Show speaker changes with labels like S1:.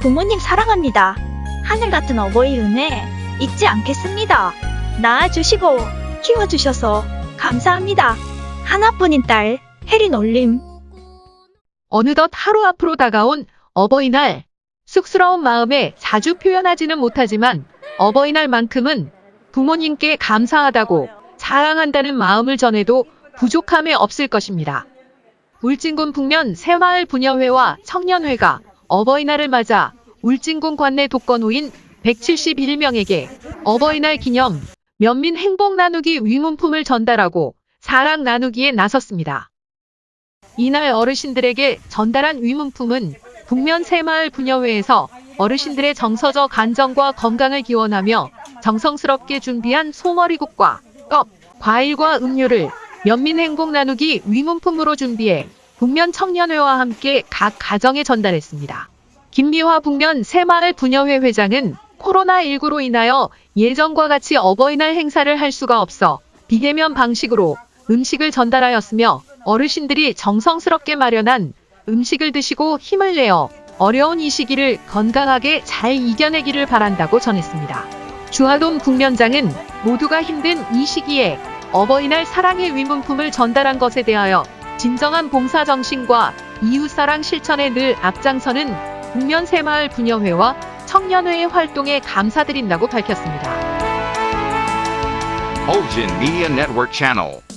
S1: 부모님 사랑합니다. 하늘 같은 어버이 은혜 잊지 않겠습니다. 낳아주시고 키워주셔서 감사합니다. 하나뿐인 딸 혜린 올림.
S2: 어느덧 하루 앞으로 다가온 어버이날. 쑥스러운 마음에 자주 표현하지는 못하지만 어버이날만큼은 부모님께 감사하다고 자랑한다는 마음을 전해도 부족함이 없을 것입니다. 울진군 북면 새마을 분여회와 청년회가 어버이날을 맞아 울진군 관내 독거노인 171명에게 어버이날 기념 면민 행복 나누기 위문품을 전달하고 사랑 나누기에 나섰습니다. 이날 어르신들에게 전달한 위문품은 북면 새마을 분여회에서 어르신들의 정서적 안정과 건강을 기원하며 정성스럽게 준비한 소머리국과 껍, 과일과 음료를 면민 행복 나누기 위문품으로 준비해 북면 청년회와 함께 각 가정에 전달했습니다. 김미화 북면 새마을 분여회 회장은 코로나19로 인하여 예전과 같이 어버이날 행사를 할 수가 없어 비대면 방식으로 음식을 전달하였으며 어르신들이 정성스럽게 마련한 음식을 드시고 힘을 내어 어려운 이 시기를 건강하게 잘 이겨내기를 바란다고 전했습니다. 주하동 북면장은 모두가 힘든 이 시기에 어버이날 사랑의 위문품을 전달한 것에 대하여 진정한 봉사 정신과 이웃사랑 실천에 늘 앞장서는 북면 새마을 분여회와 청년회의 활동에 감사드린다고 밝혔습니다.
S3: Olgin Media Network Channel.